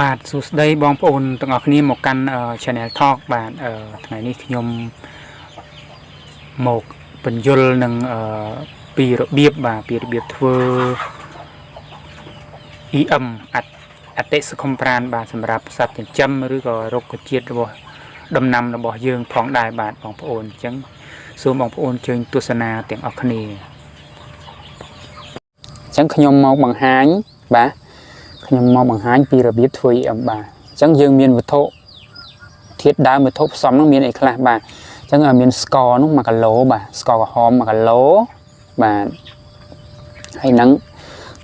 បាទសួស្តីបងប្អូនទាំងអស់គ្នាមកកាន់អឺ Channel Talk បាទអឺថ្ងៃនេះខ្ញុំមកបញ្យលនឹងអឺពីរបៀបបាទពីរបៀបធ្វើ EM អត្តអតិសង្គមប្រាន បាទសម្រាប់សត្វចិញ្ចឹមឬក៏រុក្ខជាតិរបស់ដំណាំរបស់យើងផងដែរបាទបងប្អូនអញ្ចឹងសូមបងប្អូនជើញទស្សនាទាំងអស់គ្នាអញ្ចឹងខ្ញុំមកបង្ហាញបាទ ខ្ញុំមកបង្ហាញពីរបៀបធ្វើ EM បាទអញ្ចឹងយើងមានវត្ថុធាតុដើមវត្ថុផ្សំនោះមានអីខ្លះបាទអញ្ចឹងមានស្ករនោះ1គីឡូបាទស្ករក្រហម1គីឡូបាទហើយនឹង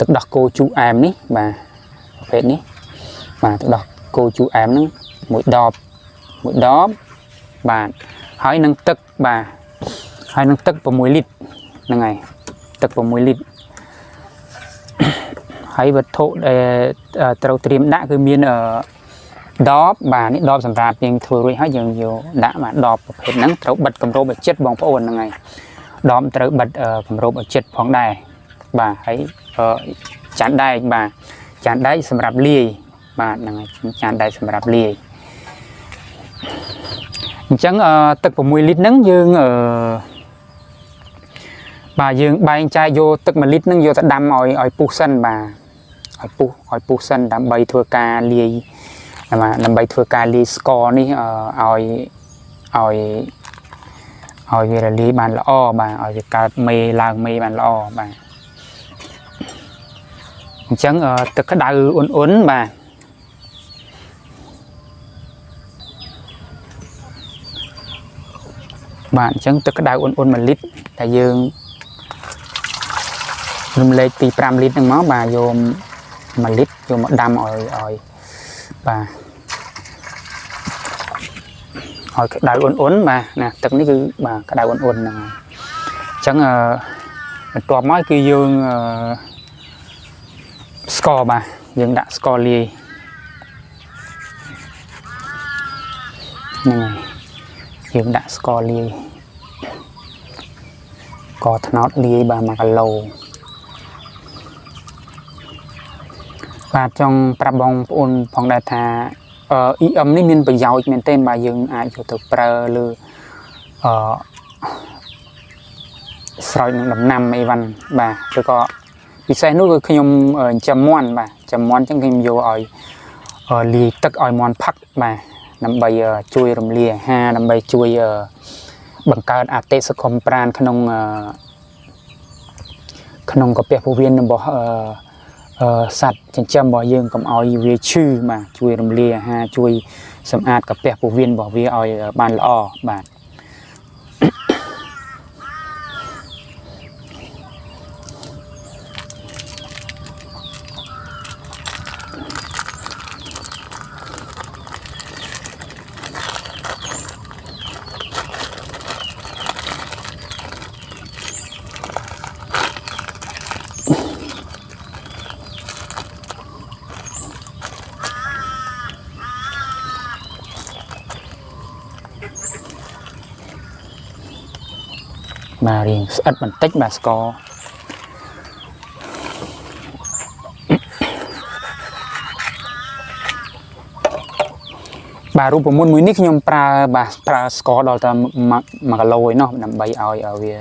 ទឹកដោះគោជូរអែមនេះបាទប្រភេទនេះបាទទឹកដោះគោជូរអែមហ្នឹងមួយដបមួយដបបាទហើយនឹងទឹកបាទហើយនឹងទឹក6លីត្រហ្នឹងហើយទឹក6លីត្រ ហើយវត្ថុដែលត្រូវត្រៀមដាក់គឺមានដបបាទនេះដបសម្រាប់យើងធ្វើរួចហើយយើងយកដាក់បាទដបប្រភេទហ្នឹងត្រូវបិទគម្របឲ្យចិត្តបងប្អូនហ្នឹងហើយដបត្រូវបិទគម្របឲ្យចិត្តផងដែរបាទហើយចានដែកបាទចានដែកសម្រាប់លាយបាទហ្នឹងហើយចានដែកសម្រាប់លាយអញ្ចឹងទឹក6លីត្រហ្នឹងយើងអឺបាទយើងបែងចែកយកទឹក1លីត្រហ្នឹងយកទៅដាំឲ្យឲ្យពុះសិនបាទ ឲ្យពុះឲ្យពុះសិនដើម្បីធ្វើការលាយបាទដើម្បីធ្វើការលាយស្ករនេះឲ្យឲ្យឲ្យវារលាយបានល្អបាទឲ្យវាកើតមេឡើងមេបានល្អបាទអញ្ចឹងទឹកក្តៅអ៊ុនអ៊ុនបាទបាទអញ្ចឹងទឹកក្តៅអ៊ុនអ៊ុន1លីត្រតែយើងរំលែកពី5លីត្រហ្នឹងមកបាទយក 1លីត្រយកមកដាំឲ្យឲ្យបាទឲ្យក្តៅអ៊ុនអ៊ុនបាទណាទឹកនេះគឺបាទក្តៅអ៊ុនអ៊ុនហ្នឹងហើយអញ្ចឹងអឺបន្ទាប់មកគឺយើងអឺស្ករបាទយើងដាក់ស្ករលាយហ្នឹងហើយយើងដាក់ស្ករលាយកថ្នោតលាយបាទ1គីឡូ បាទចង់ប្រាប់បងប្អូនផងដែរថាអឺ EM នេះមានប្រយោជន៍មែនទែនបាទយើងអាចយកទៅប្រើលើអឺស្រោចនឹងដំណាំអីវ៉ាន់បាទឬក៏ពិសេសនោះគឺខ្ញុំចាំមន់បាទចាំមន់អញ្ចឹងខ្ញុំយកឲ្យលាយទឹកឲ្យមន់ផឹកបាទដើម្បីជួយរំលាយអាហារដើម្បីជួយបង្កើតអតិសង្គមប្រានក្នុងក្នុងកាពះពោះវៀនរបស់ សត្វចិញ្ចឹមរបស់យើងកុំឲ្យវាឈឺបាទជួយរំលាយអាហារជួយសម្អាតកាពះពោះវៀនរបស់វាឲ្យបានល្អបាទ បាទរៀងស្អិតបន្តិចបាទស្ករបាទរូបមន្តមួយនេះខ្ញុំប្រើបាទប្រើស្ករដល់តែ1គីឡូឯណោះដើម្បីឲ្យឲ្យវា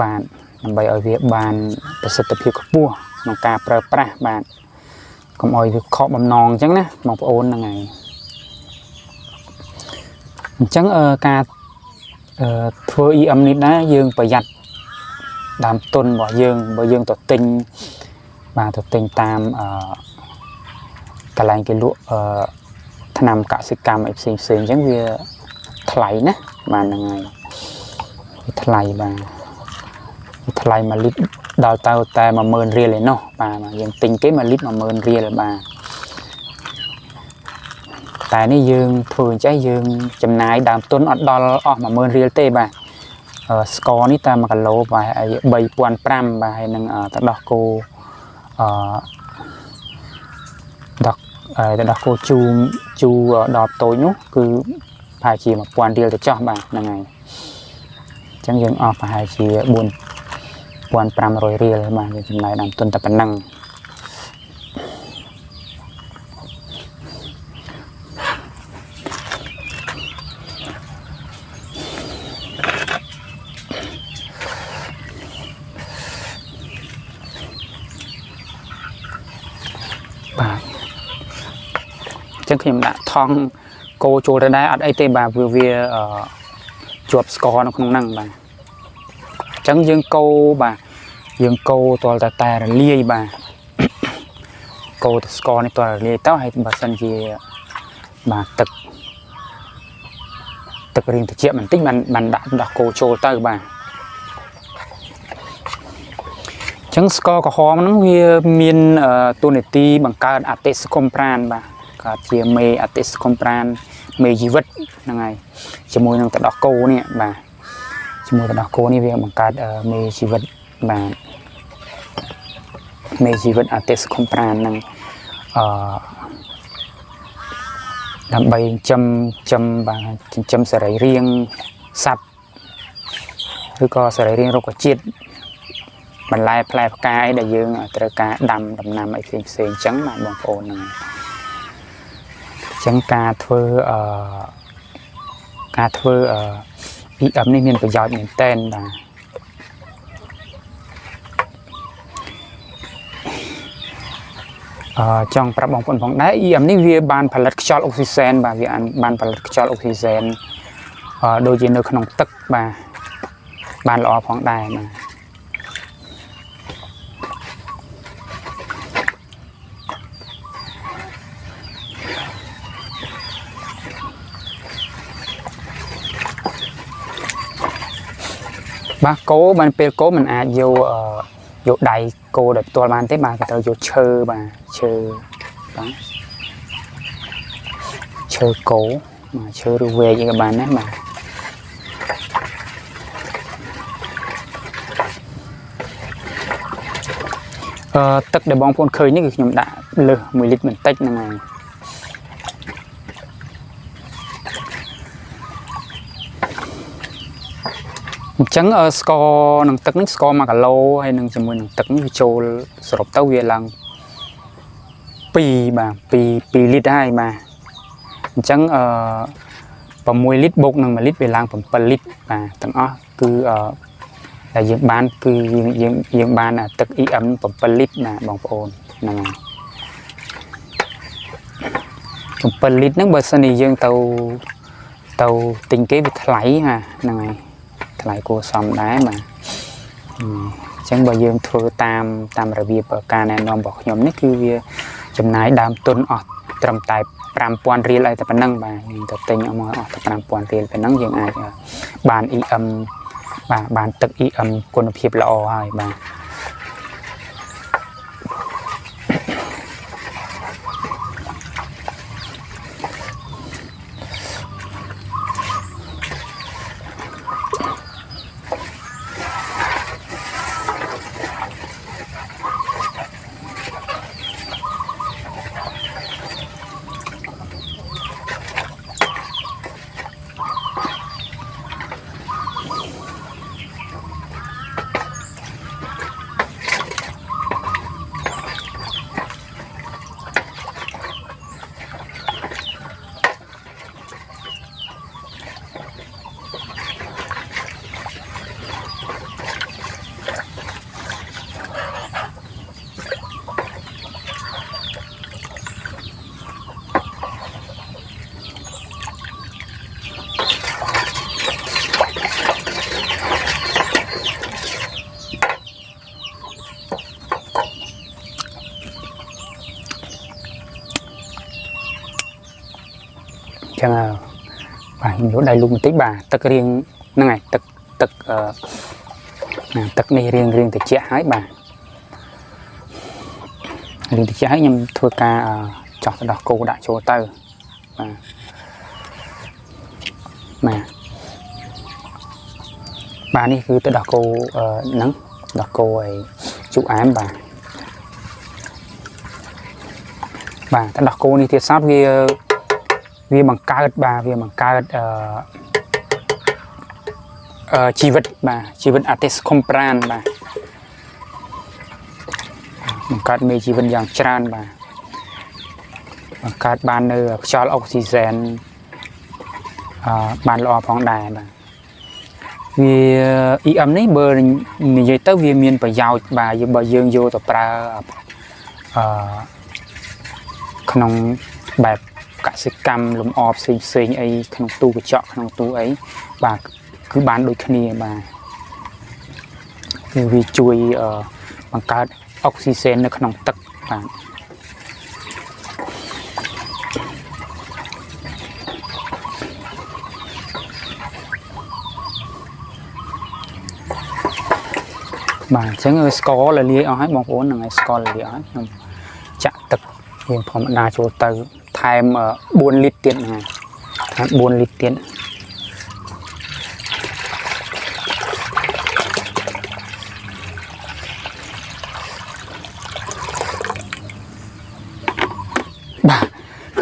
បាទដើម្បីឲ្យវាបានប្រសិទ្ធភាពខ្ពស់ក្នុងការប្រើប្រាស់បាទកុំឲ្យវាខកបំណងអញ្ចឹងណាបងប្អូនហ្នឹងហើយអញ្ចឹងការ ធ្វើ EM នេះដែរយើងប្រយ័ត្នដើមទុនរបស់យើងបើយើងទៅទិញបាទទៅទិញតាមអឺកន្លែងគេលក់អឺថ្នាំកសិកម្មអីផ្សេងផ្សេងអញ្ចឹងវាថ្លៃណាបាទហ្នឹងហើយវាថ្លៃបាទវាថ្លៃ1លីត្រដល់ទៅតែ10000រៀលឯណោះបាទយើងទិញគេ1លីត្រ10000រៀលបាទ តែនេះយើងធ្វើអញ្ចឹងយើងចំណាយដើមទុនអត់ដល់អស់10000រៀលទេបាទស្ករនេះតែ1គីឡូបាទ3500បាទហើយនឹងទឹកដោះគោអឺដោះទឹកដោះគោជូរជូរដល់តូចនោះគឺប្រហែលជា1000រៀលទៅចោះបាទហ្នឹងហើយអញ្ចឹងយើងអស់ប្រហែលជា4500រៀលបាទយើងចំណាយដើមទុនតែប៉ុណ្ណឹង ចឹងខ្ញុំដាក់ថង់កោចូលទៅដែរអត់អីទេបាទវាវាអឺជាប់ស្ករនៅក្នុងហ្នឹងបាទអញ្ចឹងយើងកោបាទយើងកោទាល់តែតែរលាយបាទកោទៅស្ករនេះទាល់រលាយទៅហើយបើសិនជាបាទទឹកទឹករៀងត្រជាក់បន្តិចបានបានដាក់ដោះគោចូលទៅបាទចឹងស្ករក្រហមហ្នឹងវាមានទូនាទីបង្កើតអតិសកុមប្រានបាទ កើតជាមេអតិសកុមប្រានមេជីវិតហ្នឹងហើយជាមួយនឹងទឹកដោះគោនេះបាទជាមួយទឹកដោះគោនេះវាបង្កើតមេជីវិតបាទមេជីវិតអតិសកុមប្រានហ្នឹងអឺដើម្បីចិញ្ចឹមបាទចិញ្ចឹមសរីរាង្គសត្វឬក៏សរីរាង្គរុក្ខជាតិបន្លែផ្លែផ្កាយដែលយើងត្រូវការដាំដំណាំអីផ្សេងផ្សេងអញ្ចឹងបាទបងប្អូនហ្នឹងអញ្ចឹងការធ្វើអឺការធ្វើអឺ EM នេះមានប្រយោជន៍មែនតែនបាទអឺចង់ប្រាប់បងប្អូនផងដែរ EM នេះវាបានផលិតខ្យល់អុកស៊ីសែនបាទវាបានផលិតខ្យល់អុកស៊ីសែនអឺដូចជានៅក្នុងទឹកបាទបានល្អផងដែរបាទ បាទគោបានពេលគោมันអាចយកយកដៃគោដោយផ្ទាល់បានទេបាទគេត្រូវយកឈើបាទឈើបាទឈើគោបាទឈើឬវែកអីក៏បានដែរបាទអឺទឹកដែលបងប្អូនឃើញនេះគឺខ្ញុំដាក់លើស1លីត្របន្តិចហ្នឹងហើយ អញ្ចឹងស្ករនឹងទឹកនេះស្ករ1គីឡូហើយនឹងជាមួយនឹងទឹកនេះវាចូលសរុបទៅវាឡើង2បាទ2 2លីត្រហើយបាទអញ្ចឹងអឺ6លីត្របូកនឹង1លីត្រវាឡើង7លីត្របាទទាំងអស់គឺអឺដែលយើងបានគឺយើងយើងយើងបានទឹក EM 7លីត្រណាបងប្អូនហ្នឹងហើយ7លីត្រហ្នឹងបើសិនជាយើងទៅទៅទិញគេវាថ្លៃណាហ្នឹងហើយ ថ្លៃគួរសមដែរបាទអញ្ចឹងបើយើងធ្វើតាមតាមរបៀបការណែនាំរបស់ខ្ញុំនេះគឺវាចំណាយដើមទុនអស់ត្រឹមតែ5000រៀលអីតែប៉ុណ្ណឹងបាទយើងទៅទិញអស់មកអស់តែ5000រៀលប៉ុណ្ណឹងយើងអាចបាន EM បាទបានទឹក EM គុណភាពល្អហើយបាទចឹងបាទខ្ញុំ យកដៃលូកបន្តិចបាទទឹករៀងហ្នឹងហើយទឹកទឹកអឺទឹកនេះរៀងរៀងត្រជាក់ហើយបាទរៀងត្រជាក់ហើយខ្ញុំធ្វើការចោះទៅដោះគោដាក់ចូលទៅបាទបាទបាទនេះគឺទៅដោះគោហ្នឹងដោះគោឲ្យជក់អែមបាទបាទទៅដោះគោនេះទៀតសោតវា វាបង្កើតបាទវាបង្កើតអឺអឺជីវិតបាទជីវិតអតិសខុំប្រានបាទបង្កើតមេជីវិតយ៉ាងច្រើនបាទបង្កើតបាននៅខ្យល់អុកស៊ីសែនអឺបានល្អផងដែរបាទវា EM នេះបើនិយាយទៅវាមានប្រយោជន៍បាទបើយើងយកទៅប្រើអឺក្នុងបែប កសិកម្មលំអផ្សេងផ្សេងអីក្នុងទូកញ្ចក់ក្នុងទូអីបាទគឺបានដូចគ្នាបាទគឺវាជួយអឺបង្កើតអុកស៊ីសែននៅក្នុងទឹកបាទបាទអញ្ចឹងស្ករលលាយអស់ហើយបងប្អូនហ្នឹងហើយស្ករលលាយអស់ហើយខ្ញុំចាក់ទឹកយើងធម្មតាចូលទៅថែ ម4លីត្រទៀតហ្នឹងហើយថែម4លីត្រទៀតបាទ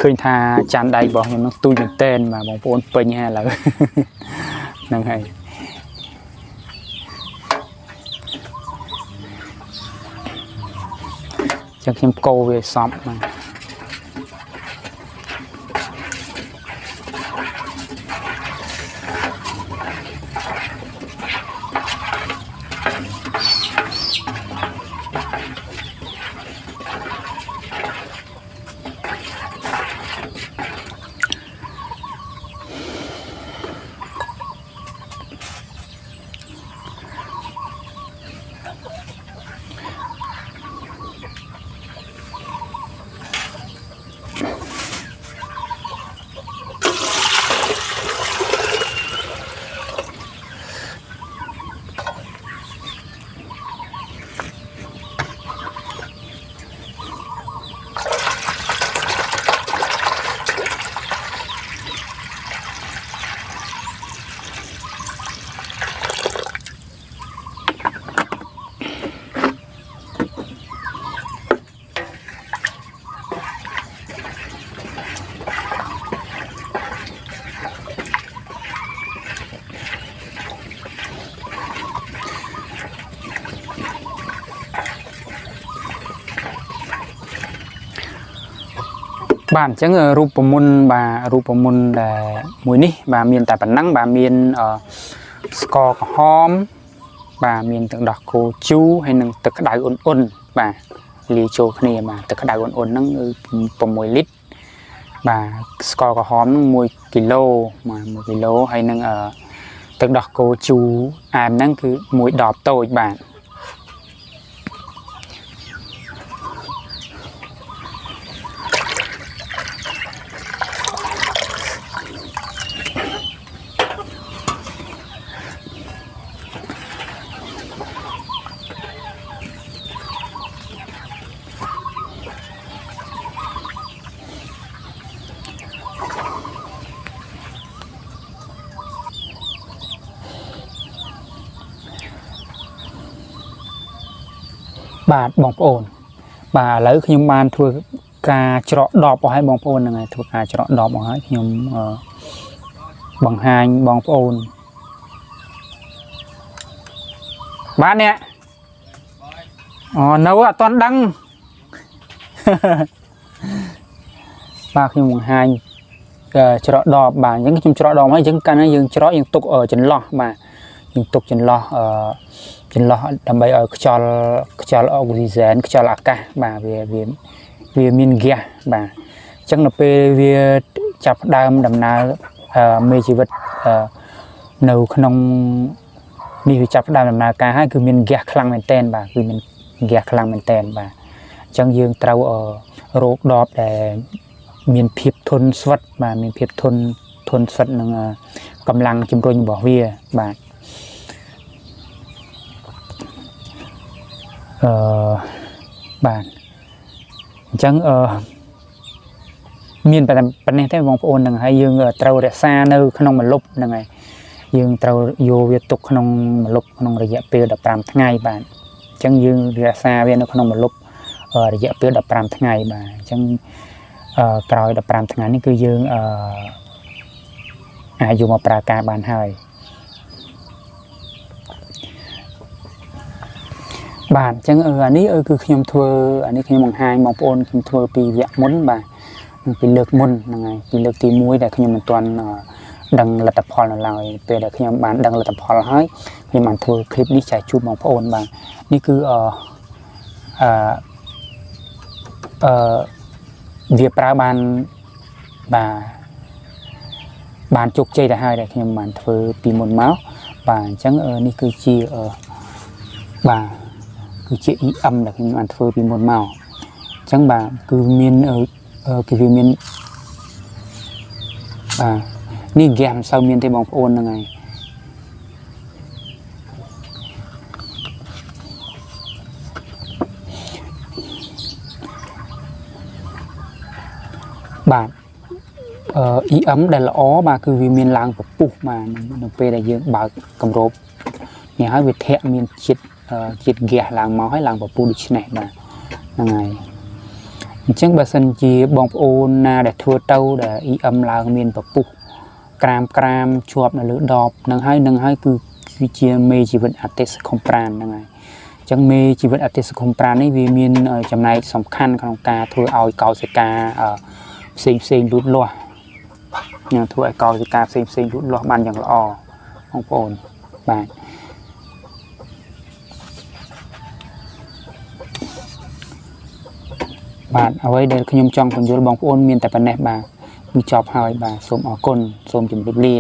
ឃើញថាចានដៃរបស់ខ្ញុំនឹងទូចមែនតែនបាទបងប្អូនពេញហើយឥឡូវហ្នឹងហើយចឹងខ្ញុំកោវាសពហ្នឹ បាទអញ្ចឹងរូបមន្តបាទរូបមន្តដែលមួយនេះ បាទមានតែប៉ុណ្ណឹងបាទមានអឺស្ករក្រហម បាទមានទឹកដោះគោជូរហើយនិងទឹកក្តៅអ៊ុនអ៊ុនបាទលាយចូលគ្នាបាទទឹកក្តៅអ៊ុនអ៊ុនហ្នឹងគឺ6លីត្របាទស្ករក្រហមហ្នឹង1គីឡូបាទ1គីឡូហើយនឹងអឺទឹកដោះគោជូរអែមហ្នឹងគឺ1ដបតូចបាទ បាទបងប្អូន បាទឥឡូវខ្ញុំបានធ្វើការច្រកដបអស់ហើយបងប្អូនហ្នឹងហើយធ្វើការច្រកដបអស់ហើយខ្ញុំបង្ហាញបងប្អូនបាទអ្នកអូនៅអត់ទាន់ដឹងបាទខ្ញុំបង្ហាញច្រកដបបាទអញ្ចឹងខ្ញុំច្រកដបហើយអញ្ចឹងកាលណាយើងច្រកយើងទុកចន្លោះបាទ យើងទុកចន្លោះអឺចន្លោះដើម្បីឲ្យខ្យល់ខ្យល់អុកស៊ីហ្សែនខ្យល់អាកាសបាទវាវាវាមានហ្គាសបាទអញ្ចឹងនៅពេលវាចាប់ផ្ដើមដំណើរមេជីវិតនៅក្នុងនេះវាចាប់ផ្ដើមដំណើរការហើយគឺមានហ្គាសខ្លាំងមែនតែនបាទគឺមានហ្គាសខ្លាំងមែនតែនបាទអញ្ចឹងយើងត្រូវរោគដបដែលមានភាពធន់ស្វិតបាទមានភាពធន់ធន់ស្វិតនឹងកម្លាំងជំរុញរបស់វាបាទ អឺបាទអញ្ចឹងអឺមានប៉ុណ្ណេះទេបងប្អូនហ្នឹងហើយយើងត្រូវរក្សានៅ ក្នុងមលុបហ្នឹងហើយយើងត្រូវយកវាទុកក្នុងមលុបក្នុងរយៈពេល15ថ្ងៃបាទអញ្ចឹងយើងរក្សាវានៅក្នុងមលុបរយៈពេល15ថ្ងៃបាទអញ្ចឹងអឺក្រោយ15ថ្ងៃនេះគឺយើងអឺអាចយកមកប្រើការបានហើយ បាទអញ្ចឹងអានេះគឺខ្ញុំធ្វើអានេះខ្ញុំបង្ហាញបងប្អូនខ្ញុំធ្វើពីវគ្គមុនបាទពីលើកមុនហ្នឹងហើយពីលើកទី1ដែលខ្ញុំមិនទាន់ដឹងលទ្ធផលនៅឡើយពេលដែលខ្ញុំបានដឹងលទ្ធផលហើយខ្ញុំបានធ្វើคลิปនេះចែកជូនបងប្អូនបាទនេះគឺអឺអឺអឺវាប្រើបាន បាទបានជោគជ័យទៅហើយដែលខ្ញុំបានធ្វើពីមុនមកបាទអញ្ចឹងអឺនេះគឺជាអឺបាទ គឺជា EM ដែលខ្ញុំបានធ្វើពីមុនមកអញ្ចឹងបាទគឺមានអឺអឺគឺវាមានបាទនេះហ្គេមសូវមានទេបងប្អូនហ្នឹងហើយបាទអឺ EM ដែលល្អបាទគឺវាមានឡើងពពុះបាទនៅពេលដែលយើងបើកគម្របនេះហើយវាធាក់មានជាតិអឺ ជាតិហ្គាសឡើងមកហើយឡើងពពុះដូច្នេះបាទហ្នឹងហើយអញ្ចឹងបើសិនជាបងប្អូនណាដែលធ្វើទៅដែល EM ឡើងមានពពុះក្រាមក្រាមជាប់នៅលើដបហ្នឹងហើយហ្នឹងហើយគឺគឺជាមេជីវិតអតិសខុំប្រានហ្នឹងហើយអញ្ចឹងមេជីវិតអតិសខុំប្រាននេះវាមានអឺចំណែកសំខាន់ក្នុងការធ្វើឲ្យកោសិកាអឺផ្សេងផ្សេងលូតលាស់នឹងធ្វើឲ្យកោសិកាផ្សេងផ្សេងលូតលាស់បានយ៉ាងល្អបងប្អូនបាទ បាទអ្វីដែលខ្ញុំចង់បញ្យល់បងប្អូនមានតែប៉ុណ្ណេះបាទគឺចប់ហើយបាទសូមអរគុណសូមជម្រាបលា